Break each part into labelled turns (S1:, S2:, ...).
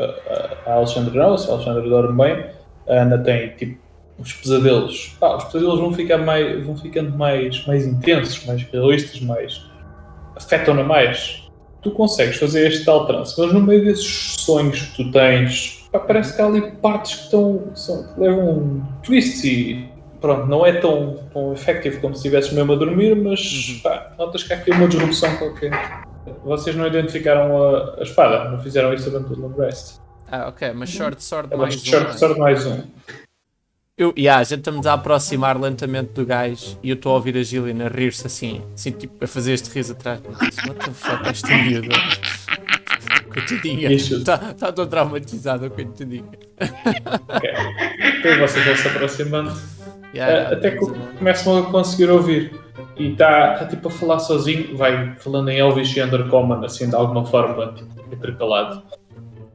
S1: A, a Alexandra não, se a Alexandra dorme bem, a Ana tem tipo os pesadelos. Ah, os pesadelos vão, ficar mais, vão ficando mais, mais intensos, mais realistas, mais. afetam-na mais. Tu consegues fazer este tal trance, mas no meio desses sonhos que tu tens, pá, parece que há ali partes que, estão, são, que levam um twist e pronto, não é tão, tão efetivo como se estivesses mesmo a dormir, mas uhum. pá, notas que há aqui uma disrupção qualquer. Vocês não identificaram a, a espada, não fizeram isso durante o Long Rest.
S2: Ah, ok, mas Short Sword
S1: é,
S2: mais
S1: um. Short Sword mais um.
S2: Eu, yeah, a gente estamos a aproximar lentamente do gajo e eu estou a ouvir a Gillian a rir-se assim, assim, tipo, a fazer este riso atrás. What the fuck, esta miúda? Coitadinha. Está tá tão traumatizada, coitadinha.
S1: Ok. Então vocês vão se aproximando. Yeah, uh, até que começam a conseguir ouvir. E está tá, tipo a falar sozinho, vai falando em Elvis e Undercommon, assim, de alguma forma, tipo, intercalado.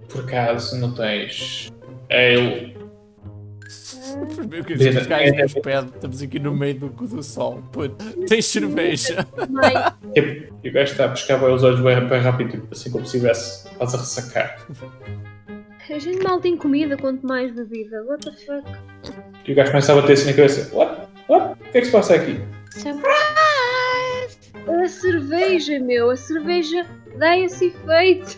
S1: Por acaso não tens. ele
S2: Primeiro que a gente cai nos pés, estamos aqui no meio do cu do sol. Puto, tens cerveja.
S1: e o gajo está a pescar bem os olhos bem, bem rápido, tipo, assim como se estivesse quase a ressacar.
S3: A gente mal tem comida, quanto mais bebida. What the fuck?
S1: E o gajo começa a bater assim na cabeça. What? What? O que é que se passa aqui?
S3: Surprise! A cerveja, meu. A cerveja dá esse efeito.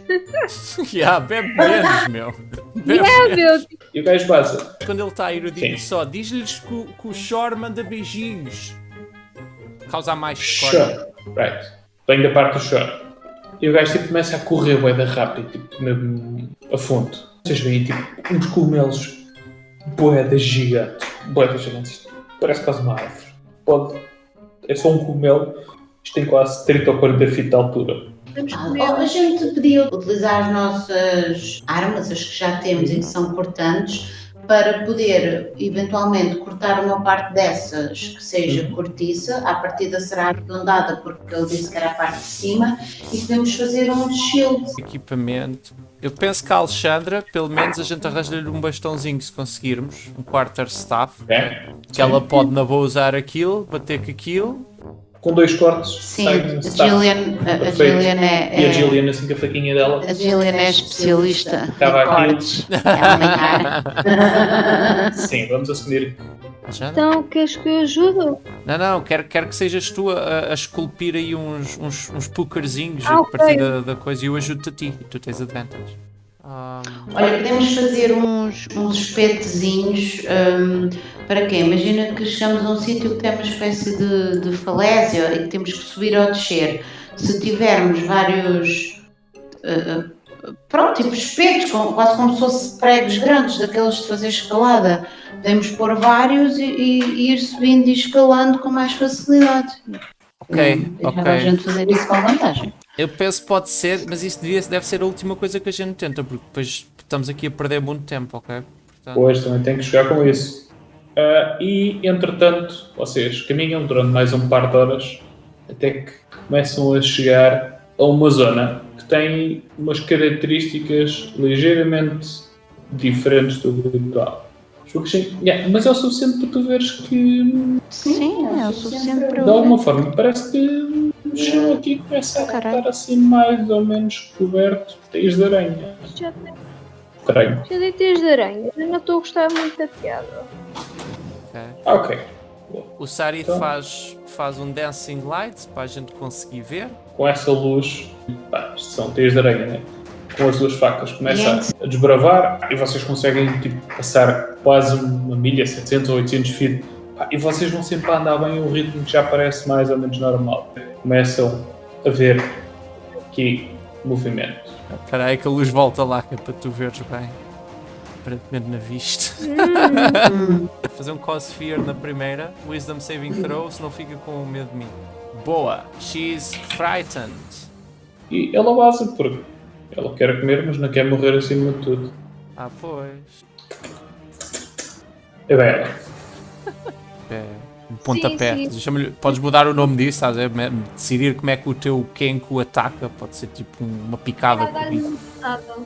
S2: yeah, bebe menos, meu.
S3: Bebe yeah, menos. meu.
S1: E o gajo passa.
S2: Quando ele está a ir, eu digo só, diz-lhes que, que, o Shore manda beijinhos. Causa mais
S1: Shore. Right. Vem da parte do Shore. E o gajo tipo, começa a correr bem rápido, tipo, mesmo a fundo. Vocês veem tipo uns cogumelos boedas gigantes. Boedas gigantes. Parece quase uma árvore. Pode. É só um cogumelo. Isto tem quase 30 ou 40 feet de altura.
S4: Ah, a gente podia utilizar as nossas armas, as que já temos e que são cortantes, para poder eventualmente cortar uma parte dessas que seja uhum. cortiça, a partida será arredondada porque ele disse que era a parte de cima e podemos fazer um shield.
S2: Equipamento. Eu penso que a Alexandra, pelo menos a gente arranja-lhe um bastãozinho se conseguirmos, um quarter staff, é. que ela pode na boa usar aquilo, bater com aquilo
S1: com dois cortes.
S4: Sim, a Gillian, a, a Gillian é,
S1: é, E a Gillian, assim, com a faquinha dela.
S4: A Gillian é especialista
S1: Acaba em cortes. Sim, vamos assumir
S3: então, queres que eu ajude?
S2: Não, não, quero, quero que sejas tu a, a esculpir aí uns, uns, uns pukerzinhos ah, a partir okay. da, da, coisa e eu ajudo-te a ti e tu tens advantage.
S4: Um... Olha, podemos fazer uns, uns espetozinhos um, para quê? Imagina que chegamos a um sítio que tem uma espécie de, de falésia e que temos que subir ou descer. Se tivermos vários. Uh, pronto, tipo espetos, quase como se fossem pregos grandes, daqueles de fazer escalada, podemos pôr vários e, e, e ir subindo e escalando com mais facilidade.
S2: Ok, ok.
S4: a gente fazer isso com vantagem.
S2: Eu penso que pode ser, mas isso devia, deve ser a última coisa que a gente tenta, porque depois estamos aqui a perder muito tempo, ok?
S1: Portanto... Pois, também tem que chegar com isso. Uh, e, entretanto, vocês caminham durante mais um par de horas até que começam a chegar a uma zona que tem umas características ligeiramente diferentes do habitual. Yeah, mas é o suficiente para tu veres que.
S4: Sim, é o suficiente para
S1: De alguma forma, parece que o chão aqui começa a estar assim mais ou menos coberto de teias de aranha.
S3: Já tem. Já dei teias de aranha, eu não estou a gostar muito da piada.
S1: Ok. Ok.
S2: O Sari então, faz, faz um dancing light para a gente conseguir ver.
S1: Com essa luz, pá, são teias de aranha, né? com as duas facas começa a desbravar e vocês conseguem tipo, passar quase uma milha, 700 ou 800 feet e vocês vão sempre a andar bem o ritmo que já parece mais ou menos normal. Começam a ver aqui movimento.
S2: Espera aí que a luz volta lá que é para tu veres bem. Aparentemente na vista. Hum. Fazer um Cossphere na primeira. Wisdom Saving Throw, se não fica com medo de mim. Boa. She's frightened.
S1: E ela base porque ela quer comer, mas não quer morrer acima de tudo.
S2: Ah, pois.
S1: É bem ela.
S2: É, um pontapé. Podes mudar o nome disso, estás a ver? Decidir como é que o teu Kenko ataca. Pode ser tipo uma picada.
S3: Uma patada.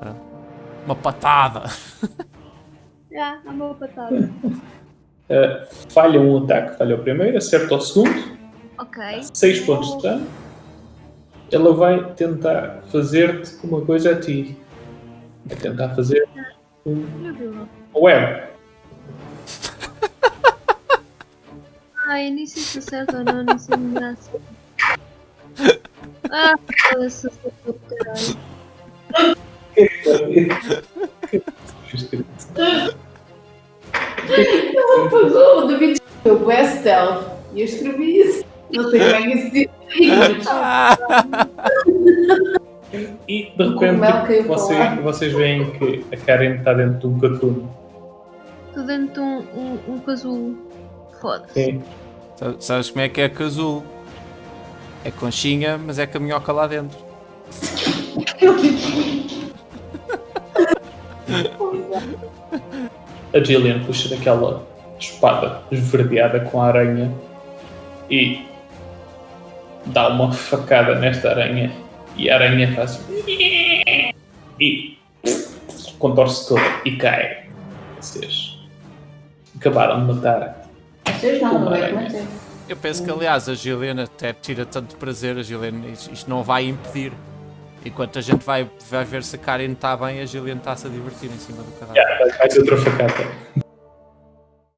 S2: Ah, uma patada.
S3: Já, é uma patada.
S1: Uh, falha um ataque, falha o primeiro, acerta o segundo.
S3: Ok.
S1: 6 pontos de dano ela vai tentar fazer-te uma coisa a ti. a tentar fazer um web.
S3: Ai, nem sei se acerta ou não, nem sei me dá assim. Ah, foda-se, acertou do caralho.
S5: Ela apagou, o David escreveu West Stealth e eu escrevi isso. Não sei como é que isso diz.
S1: E de
S5: O
S1: repente
S5: para
S1: vocês, vocês veem que a Karen está dentro de um catuno.
S3: Estou dentro de um, um, um casulo. Foda-se.
S2: Sabes como é que é casulo? É conchinha, mas é caminhoca lá dentro.
S1: A Gillian puxa daquela espada esverdeada com a aranha e dá uma facada nesta aranha e a aranha faz e contorce toda e cai. Vocês acabaram de matar.
S5: Vocês não, não é? É.
S2: Eu penso que, aliás, a Gilena até tira tanto prazer. A Gilena, isto isto não vai impedir. Enquanto a gente vai, vai ver se a Karen está bem, a Gillian está-se a divertir em cima do cadáver.
S1: Yeah, mais outra facada.